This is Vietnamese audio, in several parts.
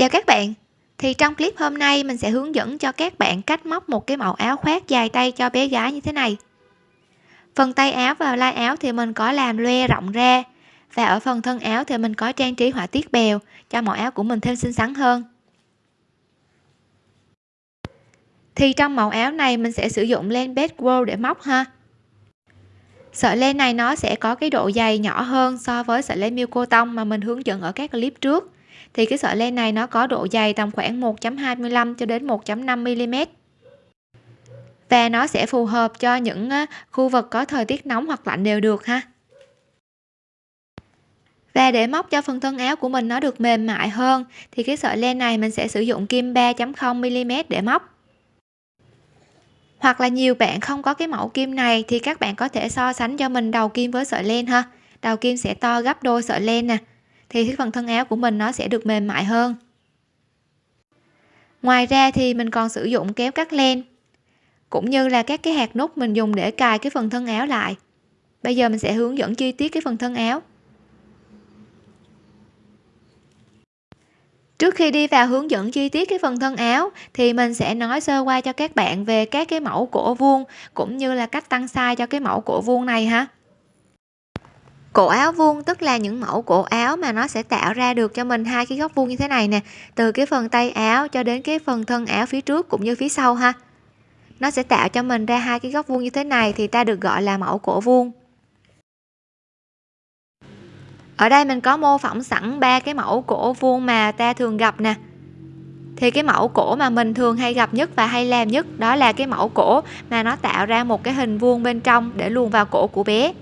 Chào các bạn. Thì trong clip hôm nay, mình sẽ hướng dẫn cho các bạn cách móc một cái mẫu áo khoác dài tay cho bé gái như thế này. Phần tay áo và lai áo thì mình có làm loe rộng ra và ở phần thân áo thì mình có trang trí họa tiết bèo cho mẫu áo của mình thêm xinh xắn hơn. Thì trong mẫu áo này, mình sẽ sử dụng len bedroll để móc ha. Sợi len này nó sẽ có cái độ dày nhỏ hơn so với sợi len miêu cô tông mà mình hướng dẫn ở các clip trước thì cái sợi len này nó có độ dày tầm khoảng 1.25 cho đến 1.5 mm và nó sẽ phù hợp cho những khu vực có thời tiết nóng hoặc lạnh đều được ha. Và để móc cho phần thân áo của mình nó được mềm mại hơn, thì cái sợi len này mình sẽ sử dụng kim 3.0 mm để móc. Hoặc là nhiều bạn không có cái mẫu kim này thì các bạn có thể so sánh cho mình đầu kim với sợi len ha. Đầu kim sẽ to gấp đôi sợi len nè thì cái phần thân áo của mình nó sẽ được mềm mại hơn. Ngoài ra thì mình còn sử dụng kéo cắt len, cũng như là các cái hạt nút mình dùng để cài cái phần thân áo lại. Bây giờ mình sẽ hướng dẫn chi tiết cái phần thân áo. Trước khi đi vào hướng dẫn chi tiết cái phần thân áo, thì mình sẽ nói sơ qua cho các bạn về các cái mẫu cổ vuông, cũng như là cách tăng size cho cái mẫu cổ vuông này ha cổ áo vuông tức là những mẫu cổ áo mà nó sẽ tạo ra được cho mình hai cái góc vuông như thế này nè, từ cái phần tay áo cho đến cái phần thân áo phía trước cũng như phía sau ha. Nó sẽ tạo cho mình ra hai cái góc vuông như thế này thì ta được gọi là mẫu cổ vuông. Ở đây mình có mô phỏng sẵn ba cái mẫu cổ vuông mà ta thường gặp nè. Thì cái mẫu cổ mà mình thường hay gặp nhất và hay làm nhất đó là cái mẫu cổ mà nó tạo ra một cái hình vuông bên trong để luồn vào cổ của bé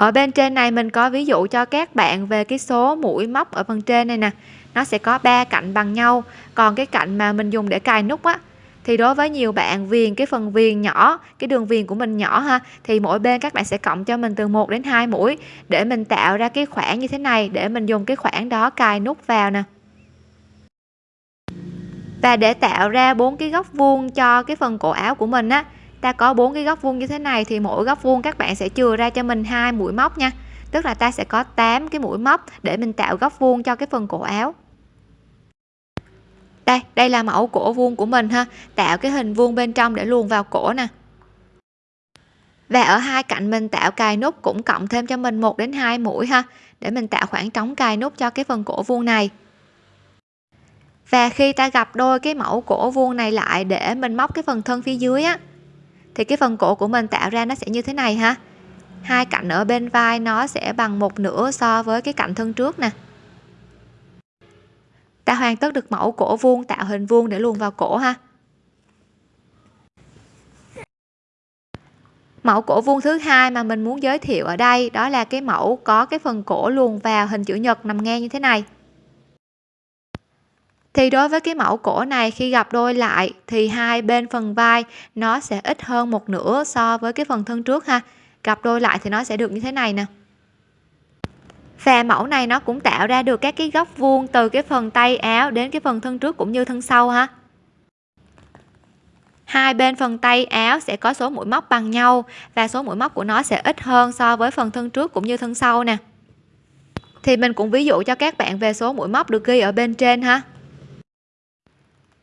ở bên trên này mình có ví dụ cho các bạn về cái số mũi móc ở phần trên này nè. Nó sẽ có ba cạnh bằng nhau. Còn cái cạnh mà mình dùng để cài nút á, thì đối với nhiều bạn viền, cái phần viền nhỏ, cái đường viền của mình nhỏ ha, thì mỗi bên các bạn sẽ cộng cho mình từ 1 đến 2 mũi để mình tạo ra cái khoảng như thế này, để mình dùng cái khoảng đó cài nút vào nè. Và để tạo ra bốn cái góc vuông cho cái phần cổ áo của mình á ta có bốn cái góc vuông như thế này thì mỗi góc vuông các bạn sẽ chừa ra cho mình hai mũi móc nha. Tức là ta sẽ có 8 cái mũi móc để mình tạo góc vuông cho cái phần cổ áo. Đây đây là mẫu cổ vuông của mình ha. Tạo cái hình vuông bên trong để luồn vào cổ nè. Và ở hai cạnh mình tạo cài nút cũng cộng thêm cho mình một đến hai mũi ha, để mình tạo khoảng trống cài nút cho cái phần cổ vuông này. Và khi ta gặp đôi cái mẫu cổ vuông này lại để mình móc cái phần thân phía dưới á thì cái phần cổ của mình tạo ra nó sẽ như thế này ha. Hai cạnh ở bên vai nó sẽ bằng một nửa so với cái cạnh thân trước nè. Ta hoàn tất được mẫu cổ vuông, tạo hình vuông để luồn vào cổ ha. Mẫu cổ vuông thứ hai mà mình muốn giới thiệu ở đây, đó là cái mẫu có cái phần cổ luồn vào hình chữ nhật nằm ngang như thế này thì đối với cái mẫu cổ này khi gặp đôi lại thì hai bên phần vai nó sẽ ít hơn một nửa so với cái phần thân trước ha. Gặp đôi lại thì nó sẽ được như thế này nè. Và mẫu này nó cũng tạo ra được các cái góc vuông từ cái phần tay áo đến cái phần thân trước cũng như thân sau ha. Hai bên phần tay áo sẽ có số mũi móc bằng nhau và số mũi móc của nó sẽ ít hơn so với phần thân trước cũng như thân sau nè. Thì mình cũng ví dụ cho các bạn về số mũi móc được ghi ở bên trên ha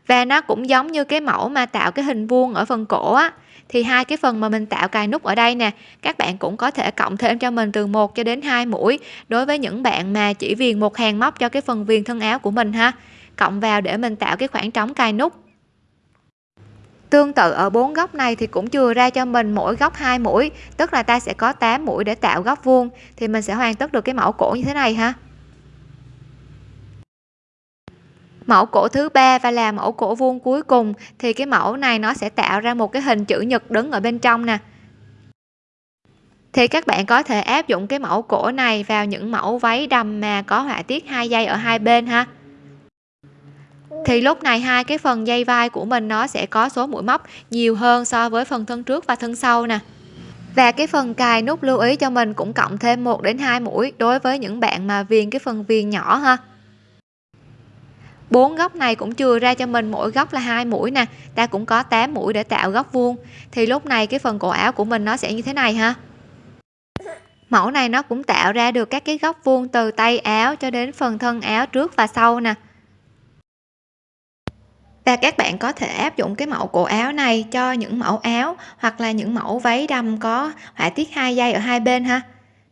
và nó cũng giống như cái mẫu mà tạo cái hình vuông ở phần cổ á. Thì hai cái phần mà mình tạo cài nút ở đây nè, các bạn cũng có thể cộng thêm cho mình từ 1 cho đến 2 mũi đối với những bạn mà chỉ viền một hàng móc cho cái phần viền thân áo của mình ha. Cộng vào để mình tạo cái khoảng trống cài nút. Tương tự ở bốn góc này thì cũng chừa ra cho mình mỗi góc hai mũi, tức là ta sẽ có 8 mũi để tạo góc vuông, thì mình sẽ hoàn tất được cái mẫu cổ như thế này ha. Mẫu cổ thứ ba và là mẫu cổ vuông cuối cùng, thì cái mẫu này nó sẽ tạo ra một cái hình chữ nhật đứng ở bên trong nè. Thì các bạn có thể áp dụng cái mẫu cổ này vào những mẫu váy đầm mà có họa tiết hai dây ở hai bên ha. Thì lúc này hai cái phần dây vai của mình nó sẽ có số mũi móc nhiều hơn so với phần thân trước và thân sau nè. Và cái phần cài nút lưu ý cho mình cũng cộng thêm 1 đến 2 mũi đối với những bạn mà viền cái phần viền nhỏ ha bốn góc này cũng chừa ra cho mình mỗi góc là hai mũi nè, ta cũng có 8 mũi để tạo góc vuông. Thì lúc này cái phần cổ áo của mình nó sẽ như thế này ha. Mẫu này nó cũng tạo ra được các cái góc vuông từ tay áo cho đến phần thân áo trước và sau nè. Và các bạn có thể áp dụng cái mẫu cổ áo này cho những mẫu áo hoặc là những mẫu váy đầm có họa tiết hai dây ở hai bên ha.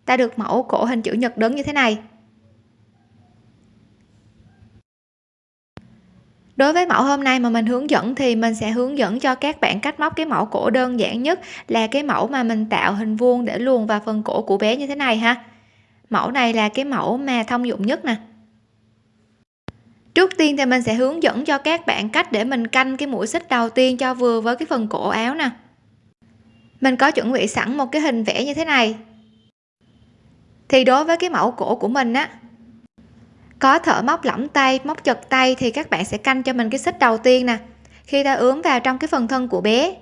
Ta được mẫu cổ hình chữ nhật đứng như thế này. Đối với mẫu hôm nay mà mình hướng dẫn thì mình sẽ hướng dẫn cho các bạn cách móc cái mẫu cổ đơn giản nhất là cái mẫu mà mình tạo hình vuông để luồn vào phần cổ của bé như thế này ha. Mẫu này là cái mẫu mà thông dụng nhất nè. Trước tiên thì mình sẽ hướng dẫn cho các bạn cách để mình canh cái mũi xích đầu tiên cho vừa với cái phần cổ áo nè. Mình có chuẩn bị sẵn một cái hình vẽ như thế này. Thì đối với cái mẫu cổ của mình á có thợ móc lỏng tay, móc chật tay thì các bạn sẽ canh cho mình cái xích đầu tiên nè. Khi ta ướm vào trong cái phần thân của bé,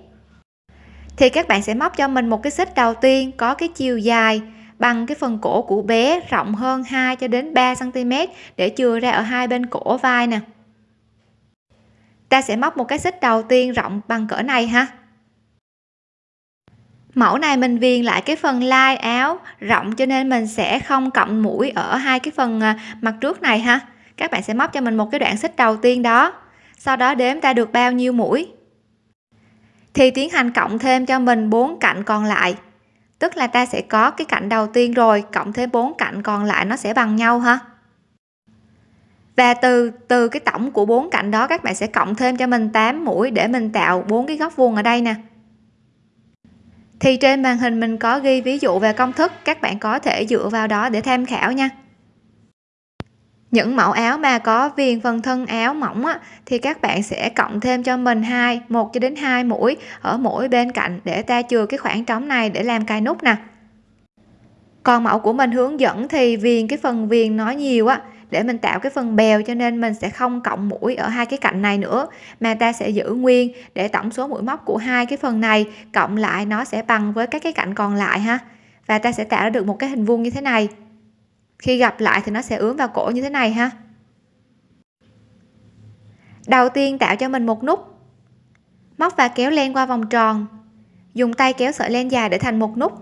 thì các bạn sẽ móc cho mình một cái xích đầu tiên có cái chiều dài bằng cái phần cổ của bé rộng hơn 2 cho đến 3 cm để chừa ra ở hai bên cổ vai nè. Ta sẽ móc một cái xích đầu tiên rộng bằng cỡ này ha mẫu này mình viền lại cái phần lai áo rộng cho nên mình sẽ không cộng mũi ở hai cái phần à, mặt trước này ha. Các bạn sẽ móc cho mình một cái đoạn xích đầu tiên đó. Sau đó đếm ta được bao nhiêu mũi. Thì tiến hành cộng thêm cho mình bốn cạnh còn lại. Tức là ta sẽ có cái cạnh đầu tiên rồi, cộng thêm bốn cạnh còn lại nó sẽ bằng nhau ha. Và từ từ cái tổng của bốn cạnh đó, các bạn sẽ cộng thêm cho mình 8 mũi để mình tạo bốn cái góc vuông ở đây nè thì trên màn hình mình có ghi ví dụ về công thức các bạn có thể dựa vào đó để tham khảo nha. Những mẫu áo mà có viền phần thân áo mỏng á, thì các bạn sẽ cộng thêm cho mình hai một cho đến hai mũi ở mỗi bên cạnh để ta chừa cái khoảng trống này để làm cài nút nè. Còn mẫu của mình hướng dẫn thì viền cái phần viền nó nhiều á để mình tạo cái phần bèo cho nên mình sẽ không cộng mũi ở hai cái cạnh này nữa. Mà ta sẽ giữ nguyên để tổng số mũi móc của hai cái phần này, cộng lại nó sẽ bằng với các cái cạnh còn lại ha. Và ta sẽ tạo ra được một cái hình vuông như thế này. Khi gặp lại thì nó sẽ ướm vào cổ như thế này ha. Đầu tiên tạo cho mình một nút. Móc và kéo len qua vòng tròn. Dùng tay kéo sợi len dài để thành một nút.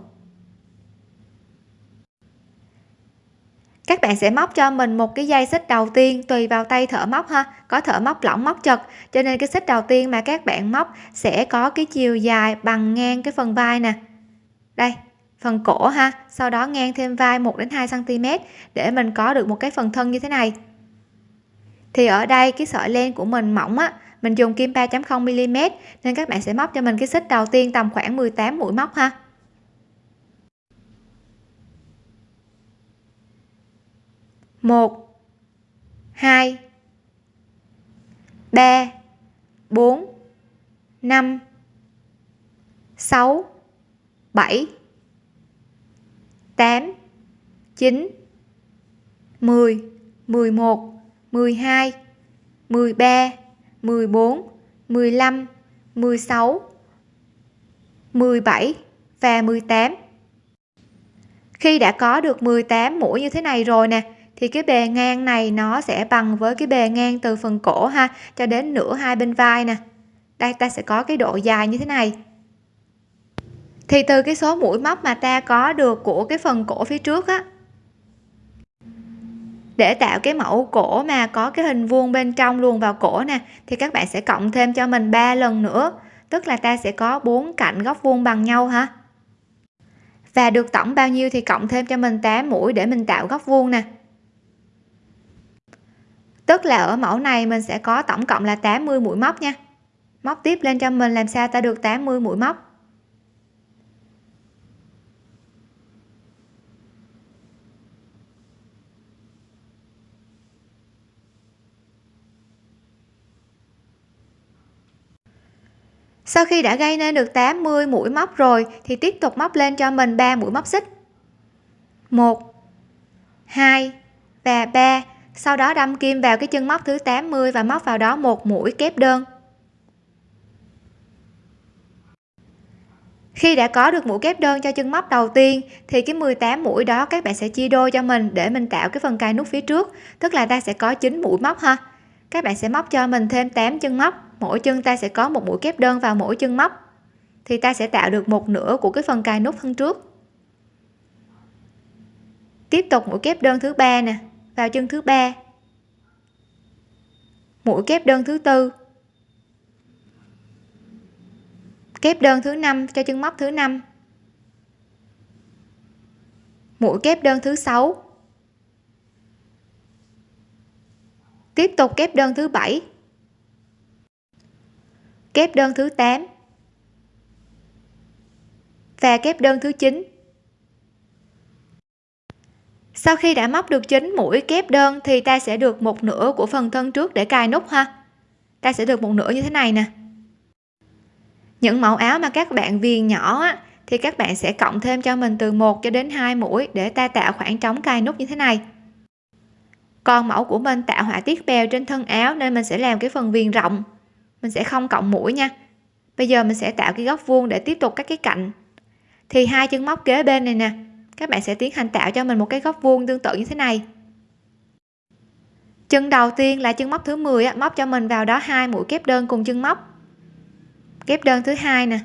Các bạn sẽ móc cho mình một cái dây xích đầu tiên, tùy vào tay thợ móc ha. Có thợ móc lỏng móc chật, cho nên cái xích đầu tiên mà các bạn móc sẽ có cái chiều dài bằng ngang cái phần vai nè. Đây, phần cổ ha. Sau đó ngang thêm vai 1 đến 2 cm để mình có được một cái phần thân như thế này. Thì ở đây cái sợi len của mình mỏng á, mình dùng kim 3.0 mm nên các bạn sẽ móc cho mình cái xích đầu tiên tầm khoảng 18 mũi móc ha. Một, hai, ba, bốn, năm, sáu, bảy, tám, chín, mười mười một, mười hai, mười ba, mười bốn, mười mười sáu, mười bảy và mười tám. Khi đã có được 18 mũi như thế này rồi nè thì cái bề ngang này nó sẽ bằng với cái bề ngang từ phần cổ ha, cho đến nửa hai bên vai nè. Đây, ta sẽ có cái độ dài như thế này. Thì từ cái số mũi móc mà ta có được của cái phần cổ phía trước á, để tạo cái mẫu cổ mà có cái hình vuông bên trong luồn vào cổ nè, thì các bạn sẽ cộng thêm cho mình 3 lần nữa. Tức là ta sẽ có bốn cạnh góc vuông bằng nhau ha. Và được tổng bao nhiêu thì cộng thêm cho mình 8 mũi để mình tạo góc vuông nè tức là ở mẫu này mình sẽ có tổng cộng là 80 mũi móc nha. Móc tiếp lên cho mình làm sao ta được 80 mũi móc? Sau khi đã gây nên được 80 mũi móc rồi thì tiếp tục móc lên cho mình 3 mũi móc xích. 1 2 và 3 sau đó đâm kim vào cái chân móc thứ 80 và móc vào đó một mũi kép đơn. Khi đã có được mũi kép đơn cho chân móc đầu tiên, thì cái 18 mũi đó các bạn sẽ chia đôi cho mình để mình tạo cái phần cài nút phía trước, tức là ta sẽ có 9 mũi móc ha. Các bạn sẽ móc cho mình thêm 8 chân móc, mỗi chân ta sẽ có một mũi kép đơn vào mỗi chân móc. Thì ta sẽ tạo được một nửa của cái phần cài nút thân trước. Tiếp tục mũi kép đơn thứ ba nè vào chân thứ ba. Mũi kép đơn thứ tư. Kép đơn thứ năm cho chân móc thứ năm. Mũi kép đơn thứ sáu. Tiếp tục kép đơn thứ bảy. Kép đơn thứ 8 và kép đơn thứ 9 sau khi đã móc được chín mũi kép đơn thì ta sẽ được một nửa của phần thân trước để cài nút ha. Ta sẽ được một nửa như thế này nè. Những mẫu áo mà các bạn viền nhỏ á, thì các bạn sẽ cộng thêm cho mình từ 1 cho đến 2 mũi để ta tạo khoảng trống cài nút như thế này. Còn mẫu của mình tạo họa tiết bèo trên thân áo nên mình sẽ làm cái phần viền rộng. Mình sẽ không cộng mũi nha. Bây giờ mình sẽ tạo cái góc vuông để tiếp tục các cái cạnh. Thì hai chân móc kế bên này nè các bạn sẽ tiến hành tạo cho mình một cái góc vuông tương tự như thế này. Chân đầu tiên là chân móc thứ 10 móc cho mình vào đó hai mũi kép đơn cùng chân móc. Kép đơn thứ hai nè.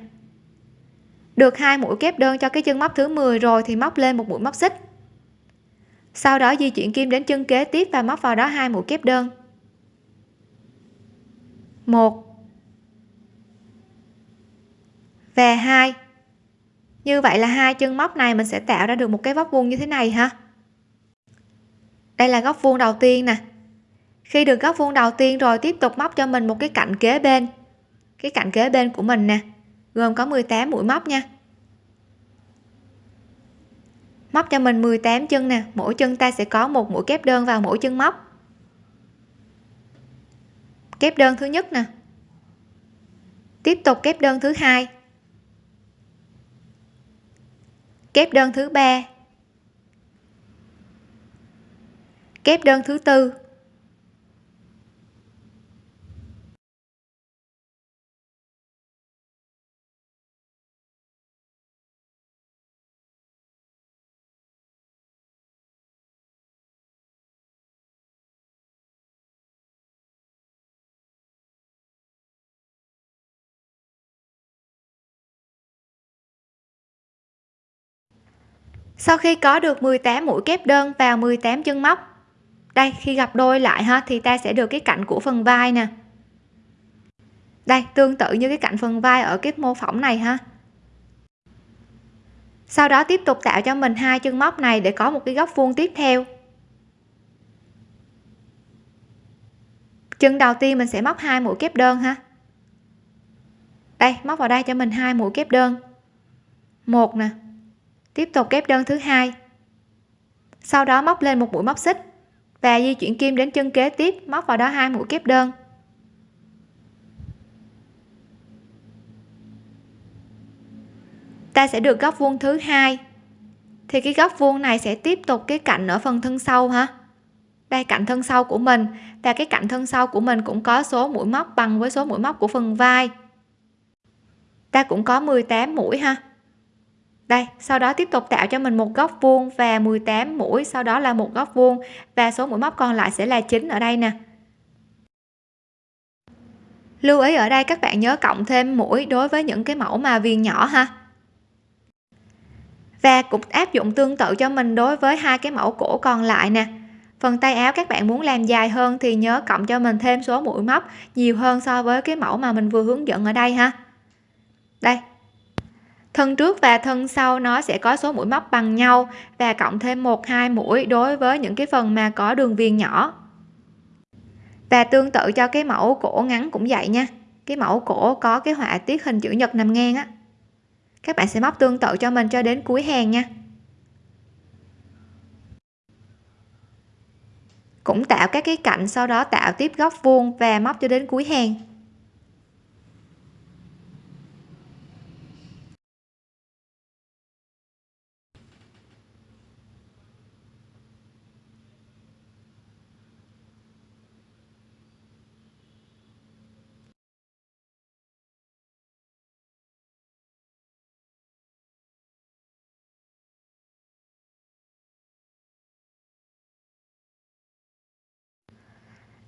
Được hai mũi kép đơn cho cái chân móc thứ 10 rồi thì móc lên một mũi móc xích. Sau đó di chuyển kim đến chân kế tiếp và móc vào đó hai mũi kép đơn. Một. Và hai như vậy là hai chân móc này mình sẽ tạo ra được một cái góc vuông như thế này ha. Đây là góc vuông đầu tiên nè. Khi được góc vuông đầu tiên rồi, tiếp tục móc cho mình một cái cạnh kế bên. Cái cạnh kế bên của mình nè, gồm có 18 mũi móc nha. Móc cho mình 18 chân nè, mỗi chân ta sẽ có một mũi kép đơn vào mỗi chân móc. Kép đơn thứ nhất nè. Tiếp tục kép đơn thứ hai. Kép đơn thứ ba. Kép đơn thứ tư. Sau khi có được 18 mũi kép đơn vào 18 chân móc, đây, khi gặp đôi lại ha, thì ta sẽ được cái cạnh của phần vai nè. Đây, tương tự như cái cạnh phần vai ở cái mô phỏng này ha. Sau đó tiếp tục tạo cho mình hai chân móc này để có một cái góc vuông tiếp theo. Chân đầu tiên mình sẽ móc hai mũi kép đơn ha. Đây, móc vào đây cho mình hai mũi kép đơn. Một nè tiếp tục kép đơn thứ hai. Sau đó móc lên một mũi móc xích và di chuyển kim đến chân kế tiếp, móc vào đó hai mũi kép đơn. Ta sẽ được góc vuông thứ hai. Thì cái góc vuông này sẽ tiếp tục cái cạnh ở phần thân sau ha đây, cạnh thân sau của mình. Và cái cạnh thân sau của mình cũng có số mũi móc bằng với số mũi móc của phần vai. Ta cũng có 18 mũi ha đây, sau đó tiếp tục tạo cho mình một góc vuông và 18 mũi, sau đó là một góc vuông và số mũi móc còn lại sẽ là 9 ở đây nè. Lưu ý ở đây, các bạn nhớ cộng thêm mũi đối với những cái mẫu mà viền nhỏ ha. Và cũng áp dụng tương tự cho mình đối với hai cái mẫu cổ còn lại nè. Phần tay áo các bạn muốn làm dài hơn thì nhớ cộng cho mình thêm số mũi móc nhiều hơn so với cái mẫu mà mình vừa hướng dẫn ở đây ha. Đây thân trước và thân sau nó sẽ có số mũi móc bằng nhau và cộng thêm một, hai mũi đối với những cái phần mà có đường viền nhỏ. Và tương tự cho cái mẫu cổ ngắn cũng vậy nha. Cái mẫu cổ có cái họa tiết hình chữ nhật nằm ngang á. Các bạn sẽ móc tương tự cho mình cho đến cuối hàng nha. Cũng tạo các cái cạnh, sau đó tạo tiếp góc vuông và móc cho đến cuối hàng.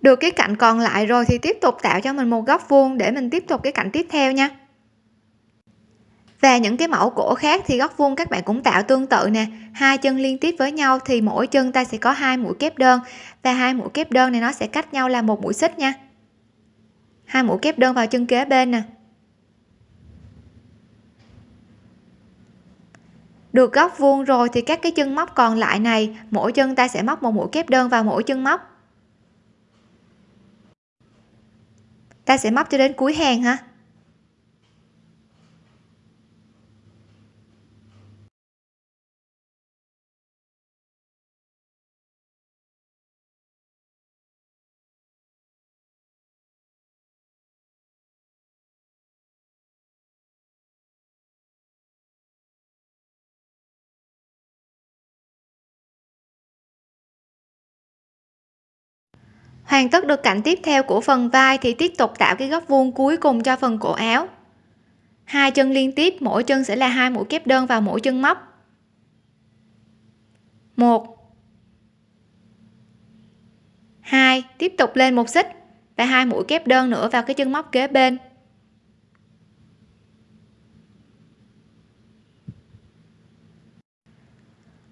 Được cái cạnh còn lại rồi thì tiếp tục tạo cho mình một góc vuông để mình tiếp tục cái cạnh tiếp theo nha. Và những cái mẫu cổ khác thì góc vuông các bạn cũng tạo tương tự nè. Hai chân liên tiếp với nhau thì mỗi chân ta sẽ có hai mũi kép đơn. Và hai mũi kép đơn này nó sẽ cách nhau là một mũi xích nha. Hai mũi kép đơn vào chân kế bên nè. Được góc vuông rồi thì các cái chân móc còn lại này, mỗi chân ta sẽ móc một mũi kép đơn vào mỗi chân móc. Ta sẽ móc cho đến cuối hàng ha. Hoàn tất được cạnh tiếp theo của phần vai thì tiếp tục tạo cái góc vuông cuối cùng cho phần cổ áo. Hai chân liên tiếp, mỗi chân sẽ là hai mũi kép đơn vào mỗi chân móc. Một. Hai. Tiếp tục lên một xích và hai mũi kép đơn nữa vào cái chân móc kế bên.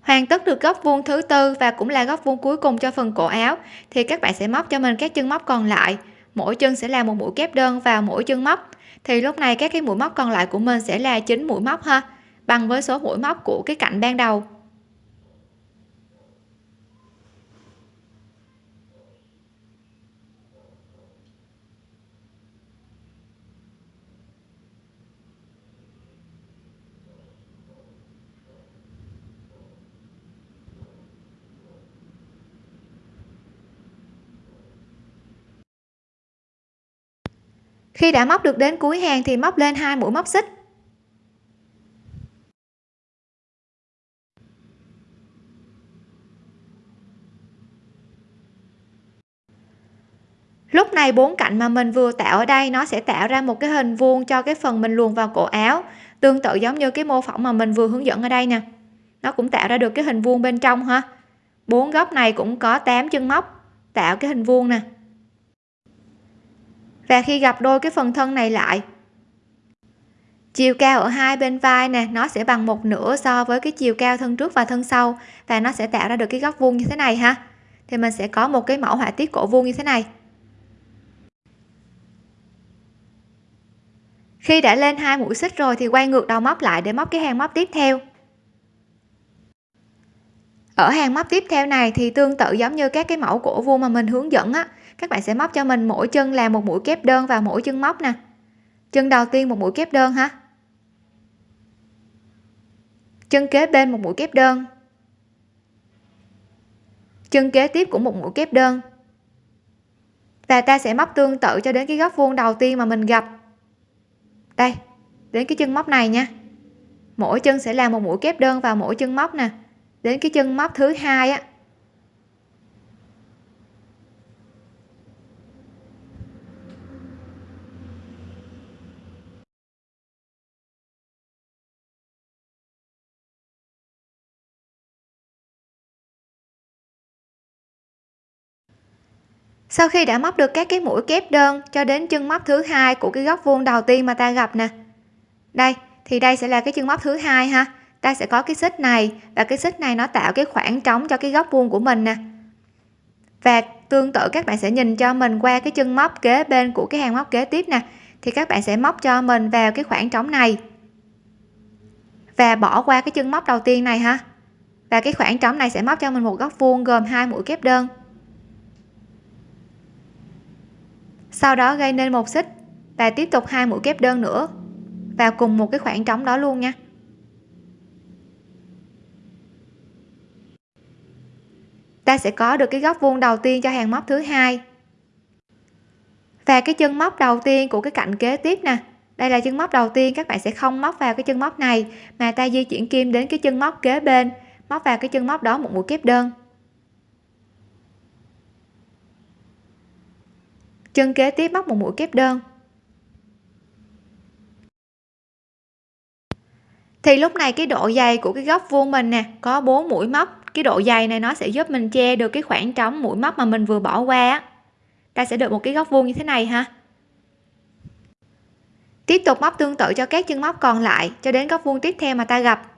Hoàn tất được góc vuông thứ tư và cũng là góc vuông cuối cùng cho phần cổ áo, thì các bạn sẽ móc cho mình các chân móc còn lại. Mỗi chân sẽ là một mũi kép đơn vào mỗi chân móc. Thì lúc này các cái mũi móc còn lại của mình sẽ là chín mũi móc ha, bằng với số mũi móc của cái cạnh ban đầu. Khi đã móc được đến cuối hàng thì móc lên hai mũi móc xích. Lúc này bốn cạnh mà mình vừa tạo ở đây, nó sẽ tạo ra một cái hình vuông cho cái phần mình luồn vào cổ áo, tương tự giống như cái mô phỏng mà mình vừa hướng dẫn ở đây nè. Nó cũng tạo ra được cái hình vuông bên trong ha. Bốn góc này cũng có 8 chân móc tạo cái hình vuông nè và khi gặp đôi cái phần thân này lại, chiều cao ở hai bên vai nè, nó sẽ bằng một nửa so với cái chiều cao thân trước và thân sau, và nó sẽ tạo ra được cái góc vuông như thế này ha. Thì mình sẽ có một cái mẫu họa tiết cổ vuông như thế này. Khi đã lên hai mũi xích rồi thì quay ngược đầu móc lại để móc cái hàng móc tiếp theo. Ở hàng móc tiếp theo này thì tương tự giống như các cái mẫu cổ vuông mà mình hướng dẫn á các bạn sẽ móc cho mình mỗi chân là một mũi kép đơn vào mỗi chân móc nè. Chân đầu tiên một mũi kép đơn ha. Chân kế bên một mũi kép đơn. Chân kế tiếp cũng một mũi kép đơn. Và ta sẽ móc tương tự cho đến cái góc vuông đầu tiên mà mình gặp. Đây, đến cái chân móc này nha. Mỗi chân sẽ là một mũi kép đơn vào mỗi chân móc nè. Đến cái chân móc thứ hai á sau khi đã móc được các cái mũi kép đơn cho đến chân móc thứ hai của cái góc vuông đầu tiên mà ta gặp nè. Đây, thì đây sẽ là cái chân móc thứ hai ha. Ta sẽ có cái xích này và cái xích này nó tạo cái khoảng trống cho cái góc vuông của mình nè. Và tương tự các bạn sẽ nhìn cho mình qua cái chân móc kế bên của cái hàng móc kế tiếp nè, thì các bạn sẽ móc cho mình vào cái khoảng trống này. Và bỏ qua cái chân móc đầu tiên này ha. Và cái khoảng trống này sẽ móc cho mình một góc vuông gồm hai mũi kép đơn. Sau đó gây nên một xích. Và tiếp tục hai mũi kép đơn nữa. Vào cùng một cái khoảng trống đó luôn nha. Ta sẽ có được cái góc vuông đầu tiên cho hàng móc thứ hai. Và cái chân móc đầu tiên của cái cạnh kế tiếp nè. Đây là chân móc đầu tiên, các bạn sẽ không móc vào cái chân móc này, mà ta di chuyển kim đến cái chân móc kế bên, móc vào cái chân móc đó một mũi kép đơn. Chân kế tiếp móc một mũi kép đơn. Thì lúc này cái độ dày của cái góc vuông mình nè, có bốn mũi móc. Cái độ dày này nó sẽ giúp mình che được cái khoảng trống mũi móc mà mình vừa bỏ qua ta sẽ được một cái góc vuông như thế này ha. Tiếp tục móc tương tự cho các chân móc còn lại cho đến góc vuông tiếp theo mà ta gặp.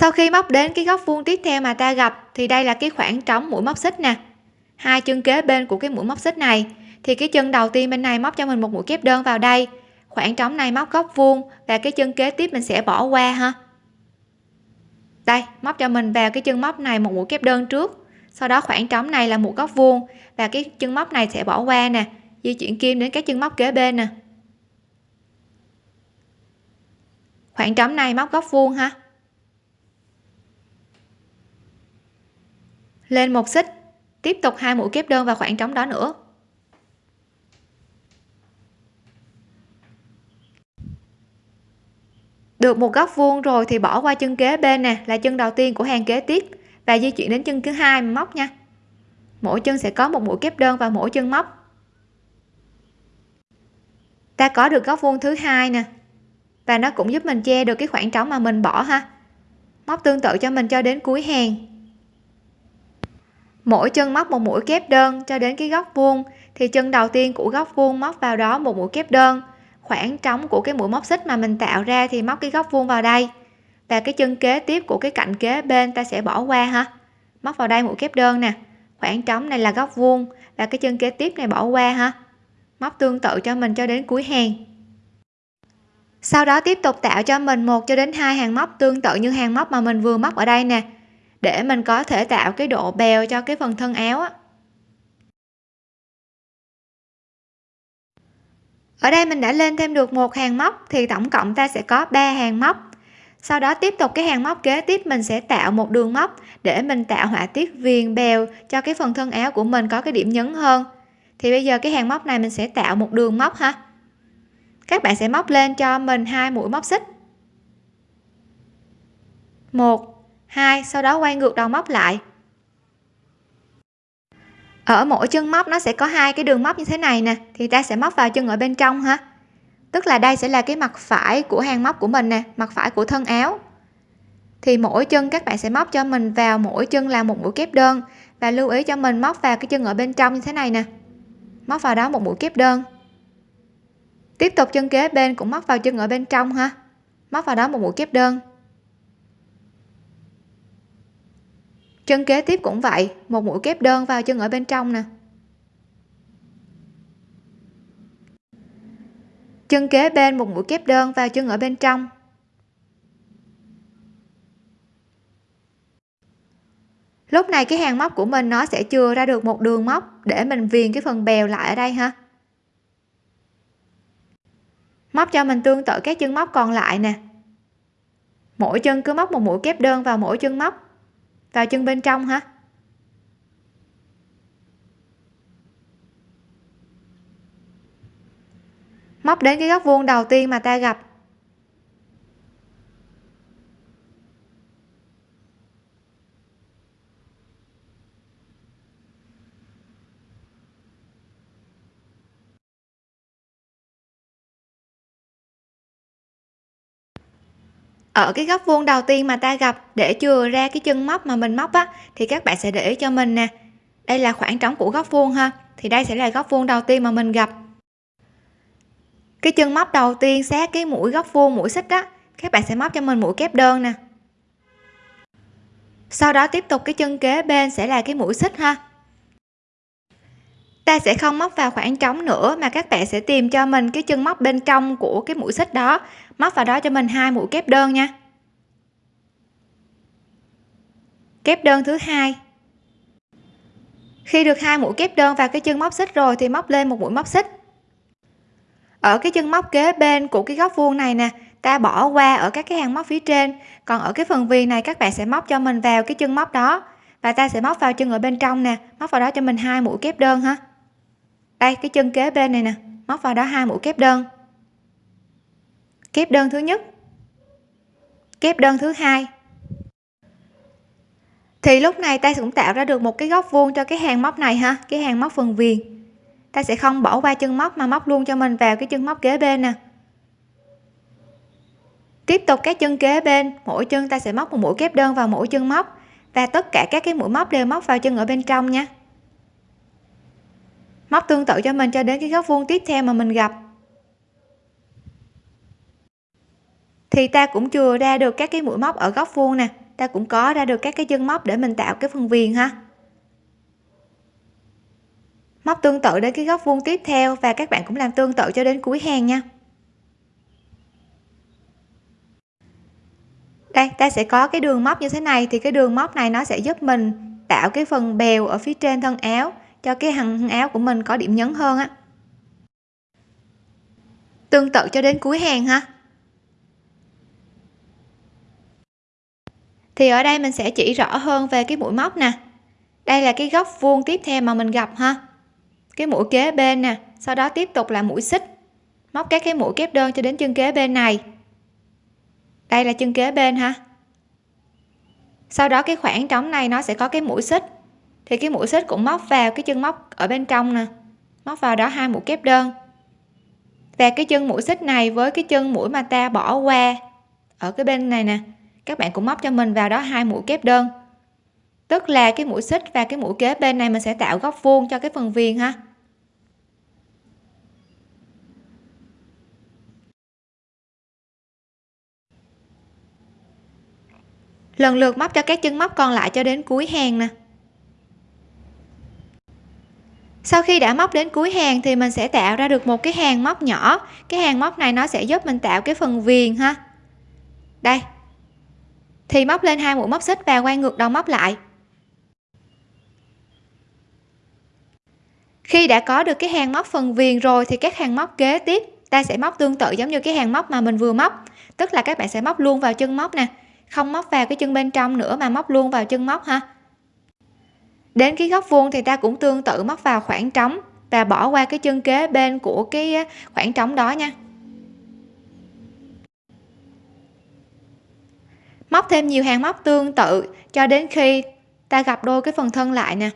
Sau khi móc đến cái góc vuông tiếp theo mà ta gặp, thì đây là cái khoảng trống mũi móc xích nè. Hai chân kế bên của cái mũi móc xích này, thì cái chân đầu tiên bên này móc cho mình một mũi kép đơn vào đây. Khoảng trống này móc góc vuông và cái chân kế tiếp mình sẽ bỏ qua ha. Đây, móc cho mình vào cái chân móc này một mũi kép đơn trước. Sau đó khoảng trống này là một góc vuông và cái chân móc này sẽ bỏ qua nè, di chuyển kim đến cái chân móc kế bên nè. Khoảng trống này móc góc vuông ha. Lên một xích, tiếp tục hai mũi kép đơn vào khoảng trống đó nữa. Được một góc vuông rồi thì bỏ qua chân kế bên nè, là chân đầu tiên của hàng kế tiếp. Và di chuyển đến chân thứ hai, móc nha. Mỗi chân sẽ có một mũi kép đơn vào mỗi chân móc. Ta có được góc vuông thứ hai nè. Và nó cũng giúp mình che được cái khoảng trống mà mình bỏ ha. Móc tương tự cho mình cho đến cuối hàng mỗi chân móc một mũi kép đơn cho đến cái góc vuông, thì chân đầu tiên của góc vuông móc vào đó một mũi kép đơn. Khoảng trống của cái mũi móc xích mà mình tạo ra thì móc cái góc vuông vào đây. Và cái chân kế tiếp của cái cạnh kế bên ta sẽ bỏ qua ha. Móc vào đây mũi kép đơn nè. Khoảng trống này là góc vuông và cái chân kế tiếp này bỏ qua ha. Móc tương tự cho mình cho đến cuối hàng. Sau đó tiếp tục tạo cho mình một cho đến hai hàng móc tương tự như hàng móc mà mình vừa móc ở đây nè để mình có thể tạo cái độ bèo cho cái phần thân áo á. ở đây mình đã lên thêm được một hàng móc thì tổng cộng ta sẽ có 3 hàng móc. Sau đó tiếp tục cái hàng móc kế tiếp, mình sẽ tạo một đường móc để mình tạo họa tiết viền bèo cho cái phần thân áo của mình có cái điểm nhấn hơn. Thì bây giờ cái hàng móc này mình sẽ tạo một đường móc ha. Các bạn sẽ móc lên cho mình hai mũi móc xích. Một 2 sau đó quay ngược đầu móc lại. Ở mỗi chân móc nó sẽ có hai cái đường móc như thế này nè, thì ta sẽ móc vào chân ở bên trong ha tức là đây sẽ là cái mặt phải của hàng móc của mình nè, mặt phải của thân áo. Thì mỗi chân các bạn sẽ móc cho mình vào mỗi chân là một mũi kép đơn. Và lưu ý cho mình móc vào cái chân ở bên trong như thế này nè. Móc vào đó một mũi kép đơn. Tiếp tục chân kế bên cũng móc vào chân ở bên trong ha. Móc vào đó một mũi kép đơn. Chân kế tiếp cũng vậy, một mũi kép đơn vào chân ở bên trong nè. Chân kế bên một mũi kép đơn vào chân ở bên trong. Lúc này cái hàng móc của mình nó sẽ chưa ra được một đường móc để mình viền cái phần bèo lại ở đây ha. Móc cho mình tương tự các chân móc còn lại nè. Mỗi chân cứ móc một mũi kép đơn vào mỗi chân móc vào chân bên trong hả? Móc đến cái góc vuông đầu tiên mà ta gặp. Ở cái góc vuông đầu tiên mà ta gặp để chừa ra cái chân móc mà mình móc á, thì các bạn sẽ để ý cho mình nè. Đây là khoảng trống của góc vuông ha, thì đây sẽ là góc vuông đầu tiên mà mình gặp. Cái chân móc đầu tiên sát cái mũi góc vuông, mũi xích á, các bạn sẽ móc cho mình mũi kép đơn nè. Sau đó tiếp tục cái chân kế bên sẽ là cái mũi xích ha. Ta sẽ không móc vào khoảng trống nữa mà các bạn sẽ tìm cho mình cái chân móc bên trong của cái mũi xích đó móc vào đó cho mình hai mũi kép đơn nha. Kép đơn thứ hai. Khi được hai mũi kép đơn vào cái chân móc xích rồi thì móc lên một mũi móc xích. Ở cái chân móc kế bên của cái góc vuông này nè, ta bỏ qua ở các cái hàng móc phía trên. Còn ở cái phần viền này, các bạn sẽ móc cho mình vào cái chân móc đó. Và ta sẽ móc vào chân ở bên trong nè, móc vào đó cho mình hai mũi kép đơn ha. Đây, cái chân kế bên này nè, móc vào đó hai mũi kép đơn kép đơn thứ nhất. Kép đơn thứ hai. Thì lúc này ta cũng tạo ra được một cái góc vuông cho cái hàng móc này ha, cái hàng móc phần viền. Ta sẽ không bỏ qua chân móc mà móc luôn cho mình vào cái chân móc kế bên nè. Tiếp tục các chân kế bên, mỗi chân ta sẽ móc một mũi kép đơn vào mỗi chân móc và tất cả các cái mũi móc đều móc vào chân ở bên trong nha. Móc tương tự cho mình cho đến cái góc vuông tiếp theo mà mình gặp. Thì ta cũng chừa ra được các cái mũi móc ở góc vuông nè. Ta cũng có ra được các cái chân móc để mình tạo cái phần viền ha. Móc tương tự đến cái góc vuông tiếp theo và các bạn cũng làm tương tự cho đến cuối hàng nha. Đây, ta sẽ có cái đường móc như thế này. Thì cái đường móc này nó sẽ giúp mình tạo cái phần bèo ở phía trên thân áo cho cái hàng áo của mình có điểm nhấn hơn á. Tương tự cho đến cuối hàng ha. Thì ở đây mình sẽ chỉ rõ hơn về cái mũi móc nè. Đây là cái góc vuông tiếp theo mà mình gặp ha. Cái mũi kế bên nè, sau đó tiếp tục là mũi xích. Móc các cái mũi kép đơn cho đến chân kế bên này. Đây là chân kế bên ha. Sau đó cái khoảng trống này nó sẽ có cái mũi xích. Thì cái mũi xích cũng móc vào cái chân móc ở bên trong nè. Móc vào đó hai mũi kép đơn. Và cái chân mũi xích này với cái chân mũi mà ta bỏ qua ở cái bên này nè các bạn cũng móc cho mình vào đó hai mũi kép đơn. Tức là cái mũi xích và cái mũi kế bên này mình sẽ tạo góc vuông cho cái phần viền ha. Lần lượt móc cho các chân móc còn lại cho đến cuối hàng nè. Sau khi đã móc đến cuối hàng thì mình sẽ tạo ra được một cái hàng móc nhỏ. Cái hàng móc này nó sẽ giúp mình tạo cái phần viền ha. Đây thì móc lên hai mũi móc xích và quay ngược đầu móc lại. Khi đã có được cái hàng móc phần viền rồi thì các hàng móc kế tiếp, ta sẽ móc tương tự giống như cái hàng móc mà mình vừa móc. Tức là các bạn sẽ móc luôn vào chân móc nè, không móc vào cái chân bên trong nữa mà móc luôn vào chân móc ha. Đến cái góc vuông thì ta cũng tương tự móc vào khoảng trống và bỏ qua cái chân kế bên của cái à, khoảng trống đó nha. Móc thêm nhiều hàng móc tương tự, cho đến khi ta gặp đôi cái phần thân lại nè.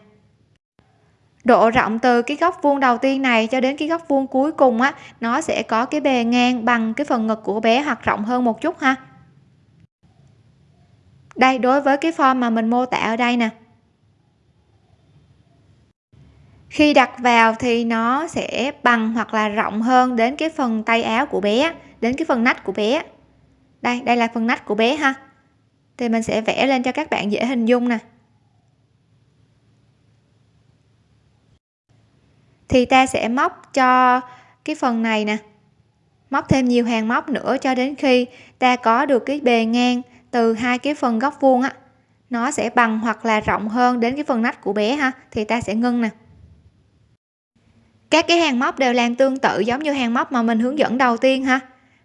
Độ rộng từ cái góc vuông đầu tiên này cho đến cái góc vuông cuối cùng á, nó sẽ có cái bề ngang bằng cái phần ngực của bé hoặc rộng hơn một chút ha. Đây, đối với cái form mà mình mô tả ở đây nè. Khi đặt vào thì nó sẽ bằng hoặc là rộng hơn đến cái phần tay áo của bé đến cái phần nách của bé đây đây là phần nách của bé ha thì mình sẽ vẽ lên cho các bạn dễ hình dung nè. Thì ta sẽ móc cho cái phần này nè. Móc thêm nhiều hàng móc nữa cho đến khi ta có được cái bề ngang từ hai cái phần góc vuông á. Nó sẽ bằng hoặc là rộng hơn đến cái phần nách của bé ha, thì ta sẽ ngưng nè. Các cái hàng móc đều làm tương tự giống như hàng móc mà mình hướng dẫn đầu tiên ha.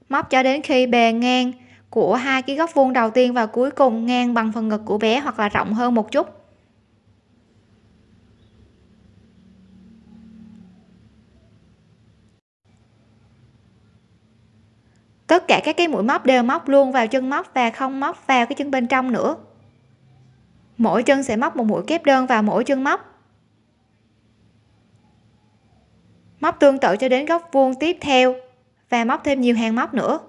Móc cho đến khi bề ngang của hai cái góc vuông đầu tiên và cuối cùng ngang bằng phần ngực của bé hoặc là rộng hơn một chút. Tất cả các cái mũi móc đều móc luôn vào chân móc và không móc vào cái chân bên trong nữa. Mỗi chân sẽ móc một mũi kép đơn vào mỗi chân móc. Móc tương tự cho đến góc vuông tiếp theo và móc thêm nhiều hàng móc nữa.